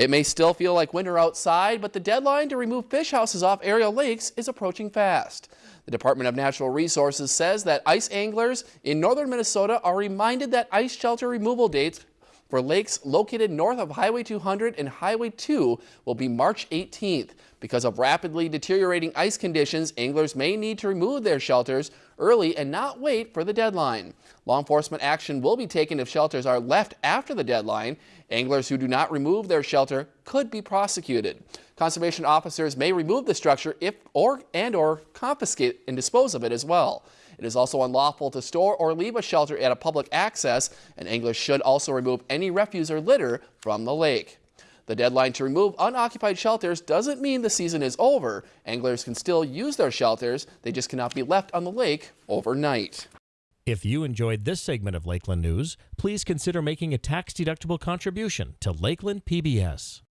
It may still feel like winter outside, but the deadline to remove fish houses off aerial lakes is approaching fast. The Department of Natural Resources says that ice anglers in northern Minnesota are reminded that ice shelter removal dates for lakes located north of Highway 200 and Highway 2 will be March 18th. Because of rapidly deteriorating ice conditions, anglers may need to remove their shelters early and not wait for the deadline. Law enforcement action will be taken if shelters are left after the deadline. Anglers who do not remove their shelter could be prosecuted. Conservation officers may remove the structure if or and or confiscate and dispose of it as well. It is also unlawful to store or leave a shelter at a public access, and anglers should also remove any refuse or litter from the lake. The deadline to remove unoccupied shelters doesn't mean the season is over. Anglers can still use their shelters, they just cannot be left on the lake overnight. If you enjoyed this segment of Lakeland News, please consider making a tax-deductible contribution to Lakeland PBS.